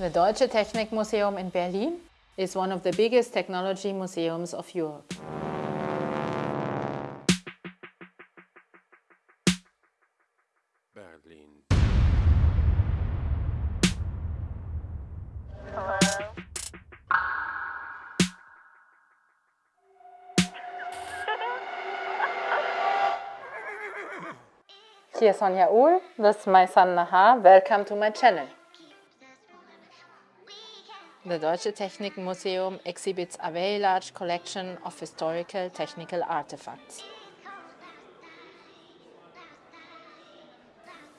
The Deutsche Technikmuseum in Berlin is one of the biggest technology museums of Europe. Berlin. Hier ist Sonja Uhl, this is my son Nahar. Welcome to my channel. The Deutsche Technikmuseum exhibits a very large collection of historical technical artifacts.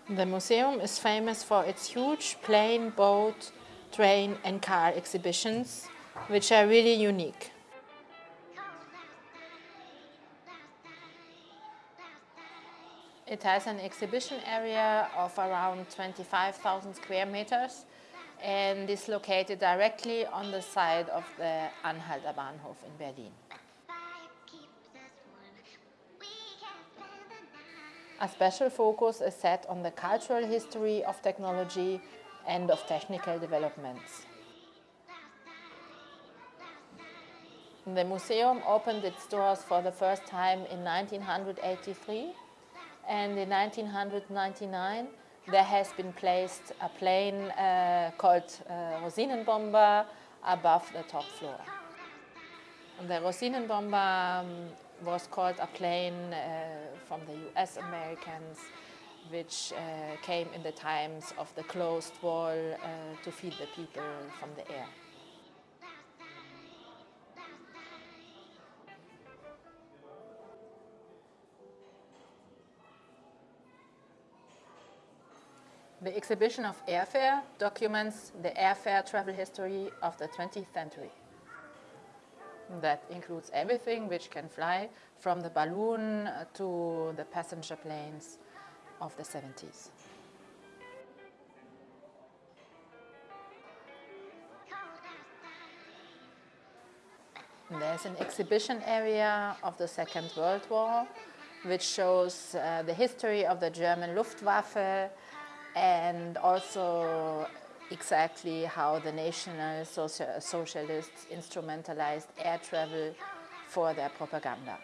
The museum is famous for its huge plane, boat, train and car exhibitions, which are really unique. It has an exhibition area of around 25,000 square meters and is located directly on the side of the Anhalter Bahnhof in Berlin. A special focus is set on the cultural history of technology and of technical developments. The museum opened its doors for the first time in 1983 and in 1999 there has been placed a plane uh, called uh, Rosinenbomber above the top floor. And the Rosinenbomber um, was called a plane uh, from the US Americans which uh, came in the times of the closed wall uh, to feed the people from the air. The exhibition of airfare documents the airfare travel history of the 20th century. That includes everything which can fly from the balloon to the passenger planes of the 70s. There's an exhibition area of the Second World War which shows uh, the history of the German Luftwaffe and also exactly how the National Socialists instrumentalized air travel for their propaganda.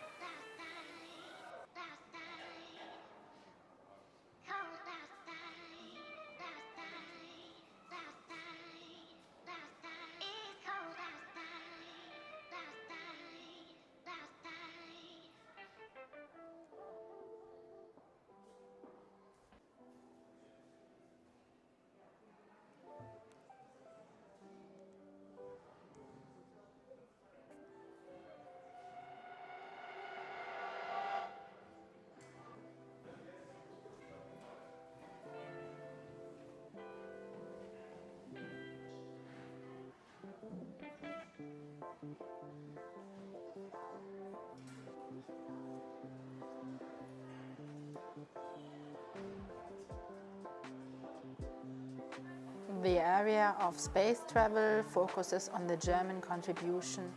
The area of space travel focuses on the German contribution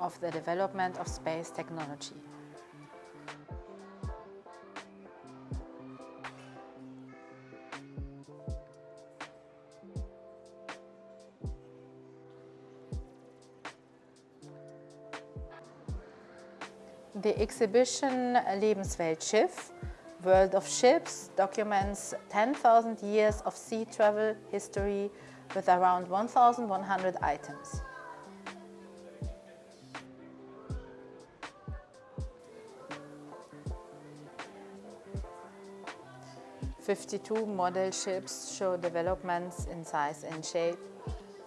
of the development of space technology. The exhibition Lebenswelt Schiff World of Ships documents 10,000 years of sea travel history with around 1,100 items. Fifty-two model ships show developments in size and shape,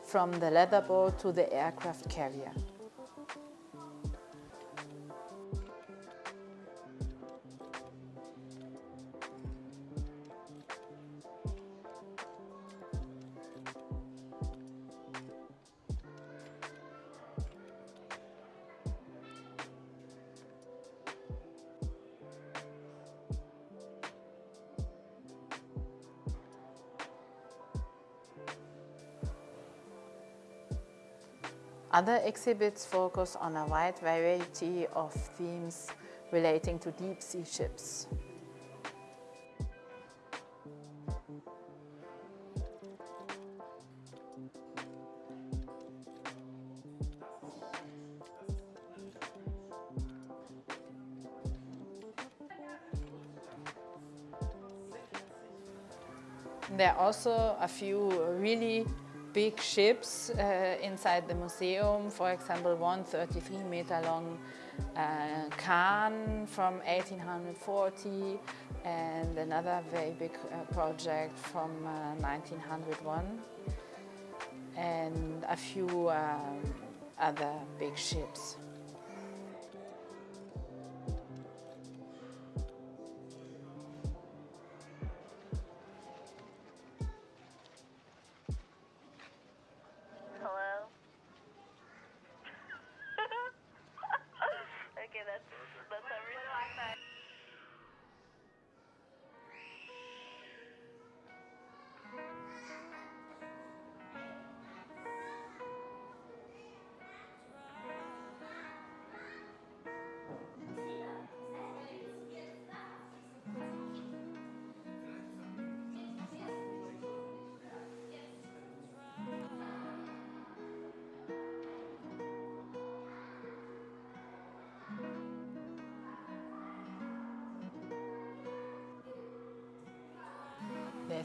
from the leather boat to the aircraft carrier. Other exhibits focus on a wide variety of themes relating to deep-sea ships. There are also a few really big ships uh, inside the museum, for example, one 33 meter long uh, Kahn from 1840 and another very big uh, project from 1901 uh, and a few um, other big ships.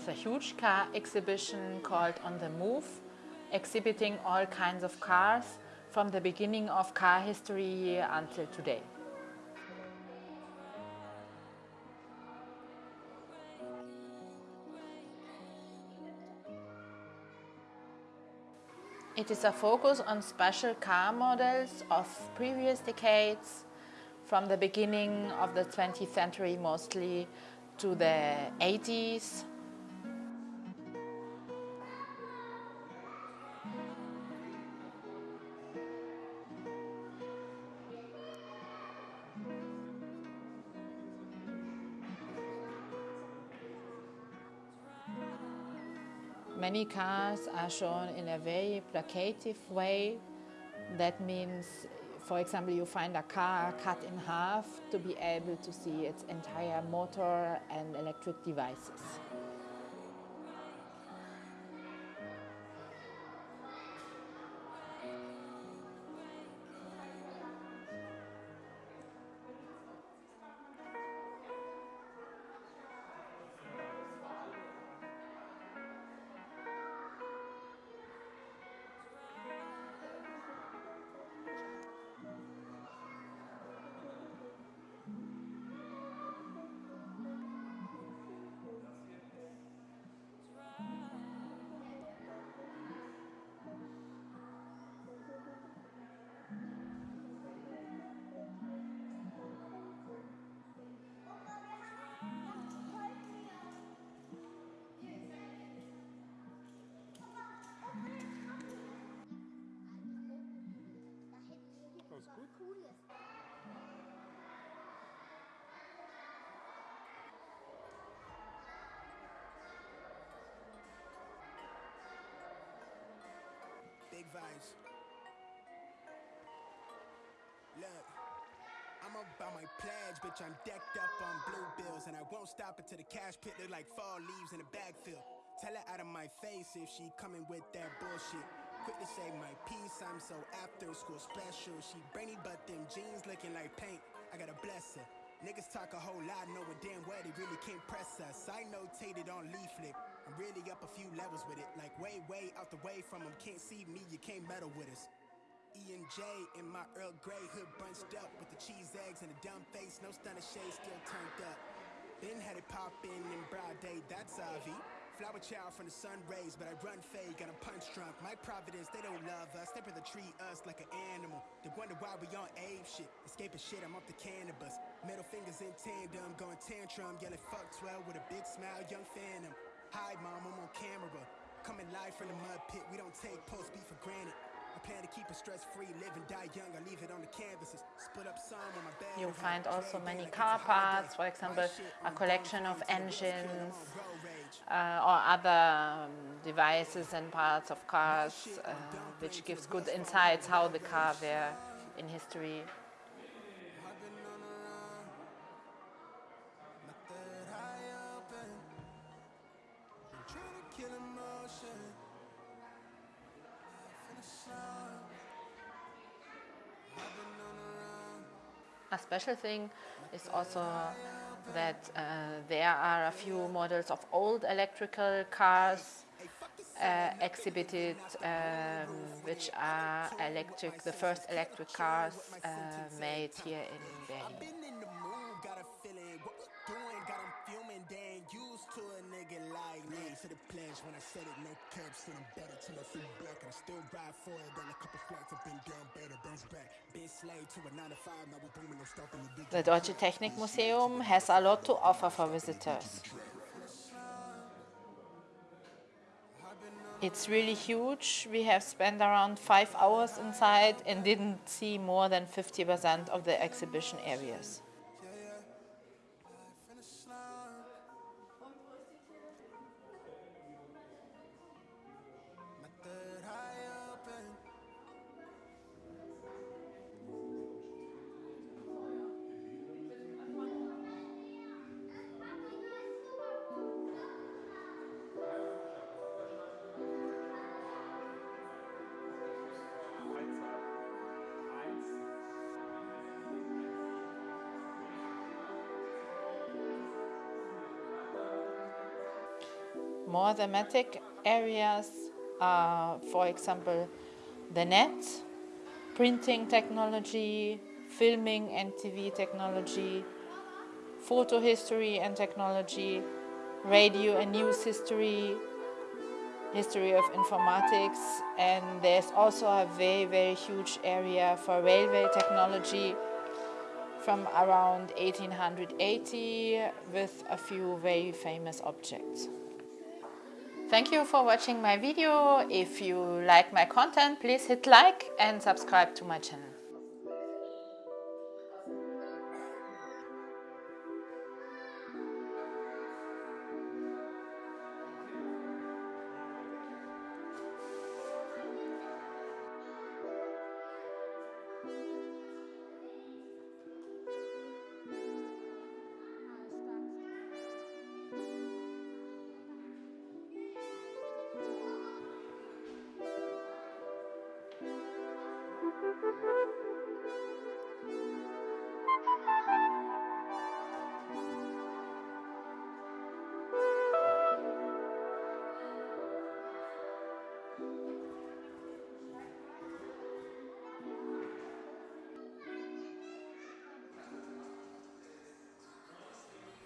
There's a huge car exhibition called On the Move, exhibiting all kinds of cars from the beginning of car history until today. It is a focus on special car models of previous decades, from the beginning of the 20th century mostly to the 80s Many cars are shown in a very placative way. That means, for example, you find a car cut in half to be able to see its entire motor and electric devices. Vibes. Look, I'm about my pledge, bitch. I'm decked up on blue bills, and I won't stop until the cash pit look like fall leaves in a bag fill. Tell her out of my face if she coming with that bullshit. Quick to say my piece, I'm so after school special. She brainy, but them jeans looking like paint. I gotta bless her. Niggas talk a whole lot, knowing damn well they really can't press us. I notated on leaflet. Really up a few levels with it. Like way, way out the way from them. Can't see me, you can't meddle with us. E and J in my Earl Grey hood bunched up with the cheese eggs and a dumb face. No stunner shade still turned up. Been had it poppin' in broad day, that's Avi. Flower child from the sun rays, but I run fade, got a punch drunk. My providence, they don't love us. They rather treat us like an animal. They wonder why we on Abe shit. Escaping shit, I'm up to cannabis. Middle fingers in tandem, going tantrum, yelling fuck 12 with a big smile, young phantom. Hi mom, I'm on camera. Coming live from the mud pit, we don't take post beef for granted. I plan to keep it stress free, live and die young. I leave it on the canvases. Split up some on my bed. You find also many car parts, for example, a collection of engines uh, or other um, devices and parts of cars, uh, which gives good insights how the car were in history. A special thing is also that uh, there are a few models of old electrical cars uh, exhibited, um, which are electric, the first electric cars uh, made here in Berlin. When I said it, no caps, better till I. And I still ride for it on a couple flights, I've been down better, bounce back. Been slave to a 9 to 5, now we booming, no stopping the The Deutsche Technikmuseum has a lot to offer for visitors. It's really huge. We have spent around five hours inside and didn't see more than 50% of the exhibition areas. More thematic areas are, for example, the net, printing technology, filming and TV technology, photo history and technology, radio and news history, history of informatics, and there's also a very, very huge area for railway technology from around 1880 with a few very famous objects. Thank you for watching my video. If you like my content, please hit like and subscribe to my channel.